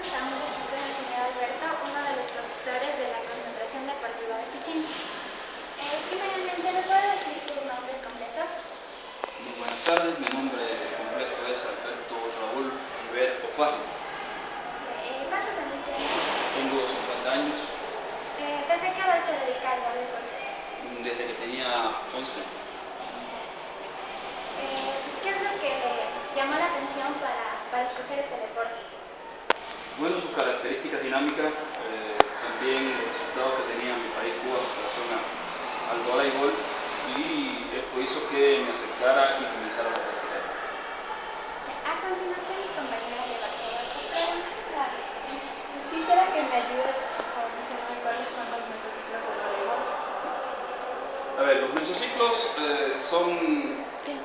a un recito del señor Alberto, uno de los profesores de la Concentración Deportiva de Pichincha. Eh, primeramente, ¿me puede decir sus nombres completos? Muy buenas tardes, mi nombre completo es Alberto Raúl River Ofajo. Eh, ¿Cuántos años tiene? Tengo 50 años, Eh, ¿Desde qué edad se dedica al deporte? desde que tenía 11. Eh, ¿Qué es lo que llamó la atención para, para escoger este deporte? Bueno, sus características dinámicas, eh, también los resultados que tenía mi país Cuba en relación a- al voleibol y esto hizo que me acercara y comenzara a practicar. A continuación, mi compañera le va a hacer otras preguntas. Quisiera que me ayudes a mencionar cuáles son los mesociclos del voleibol. A ver, los mesociclos eh, son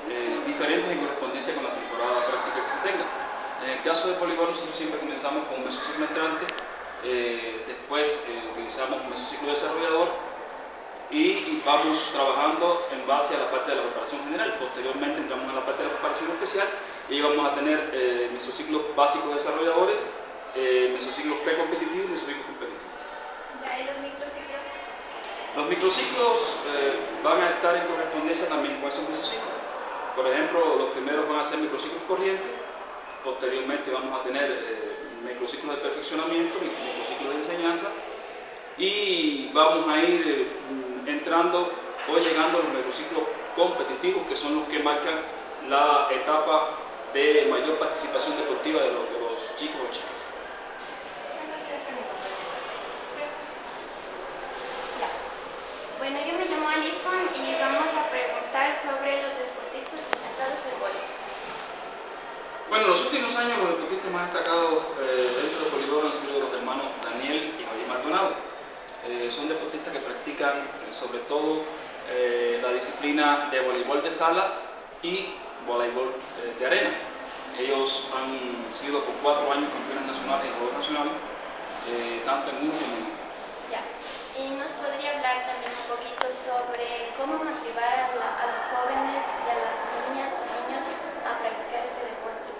eh, diferentes en correspondencia con la temporada práctica que se tenga. En el caso del voleibol nosotros siempre comenzamos con un mesociclo entrante, eh, después eh, utilizamos un mesociclo desarrollador y vamos trabajando en base a la parte de la preparación general. Posteriormente entramos a la parte de la preparación especial y vamos a tener eh, mesociclos básicos desarrolladores, eh, mesociclos precompetitivos y mesociclos competitivos. Ya, ¿y los microciclos? Los microciclos eh, van a estar en correspondencia también con esos mesociclos. Por ejemplo, los primeros van a ser microciclos corrientes, posteriormente vamos a tener eh, microciclos de perfeccionamiento, microciclos de enseñanza y vamos a ir eh, mm, entrando o llegando a los microciclos competitivos que son los que marcan la etapa de mayor participación deportiva de los, de los chicos o chicas. Ya. Bueno, yo me llamo Alison y vamos a preguntar sobre los deportistas destacados del voleibol. Bueno, en los últimos años los deportistas más destacados eh, dentro del voleibol han sido los hermanos Daniel y Javier Maldonado. Eh, son deportistas que practican eh, sobre todo eh, la disciplina de voleibol de sala y voleibol eh, de arena. Ellos han sido por cuatro años campeones nacionales y juegos nacionales, tanto en uno como en otro. Ya. Y nos podría hablar también un poquito sobre cómo motivar a, la- a los jóvenes y a las niñas y niños a practicar este deporte.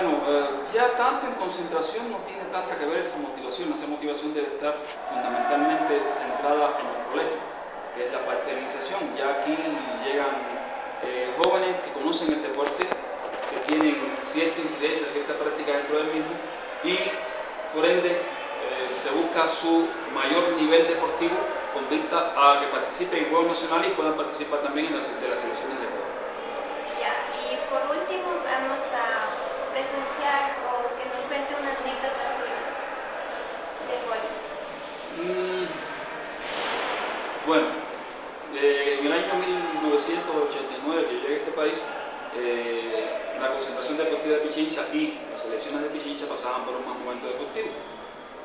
Bueno, eh, ya tanto en concentración no tiene tanta que ver esa motivación. Esa motivación debe estar fundamentalmente centrada en el colegio, que es la parte de iniciación. Ya aquí llegan eh, jóvenes que conocen el deporte, que tienen cierta incidencia, cierta práctica dentro del mismo y por ende eh, se busca su mayor nivel deportivo con vista a que participen en Juegos Nacionales y puedan participar también en las, de selecciones de Ecuador. Ya. Y por último vamos a presenciar o que nos cuente una anécdota suya del voleibol. Mm, Bueno, en el año 1989 que llegué a este país, eh, la concentración deportiva de Pichincha y las selecciones de Pichincha pasaban por un mal momento deportivo.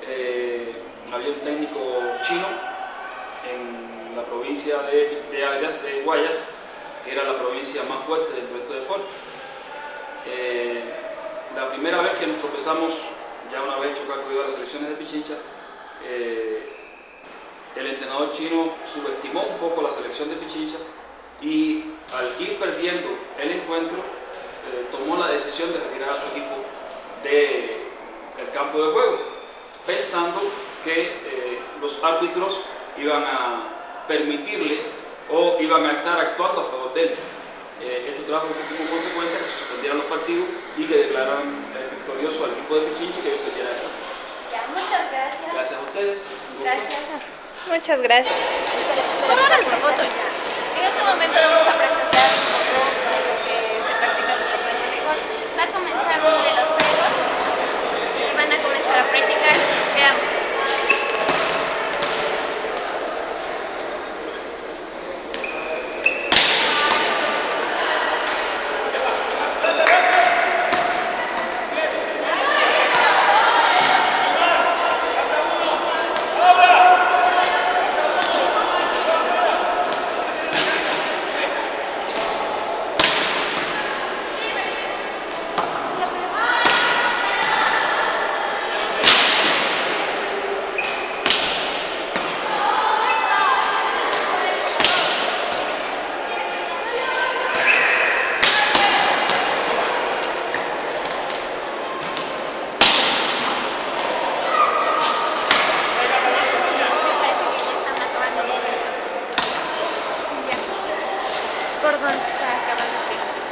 Eh, había un técnico chino en la provincia de, de, de Guayas, que era la provincia más fuerte dentro de este deporte. Eh, la primera vez que nos tropezamos, ya una vez hecho cargo de las selecciones de Pichincha, eh, el entrenador chino subestimó un poco la selección de Pichincha y al ir perdiendo el encuentro, eh, tomó la decisión de retirar a su equipo del campo de juego, pensando que eh, los árbitros iban a permitirle o iban a estar actuando a favor de él. Eh, esto trajo como consecuencia los partidos y que declararan eh, victorioso al equipo de Pichincha y que el campo. Ya, muchas gracias. Gracias a ustedes. Gracias. Muchas gracias. por donde está acabando o tempo.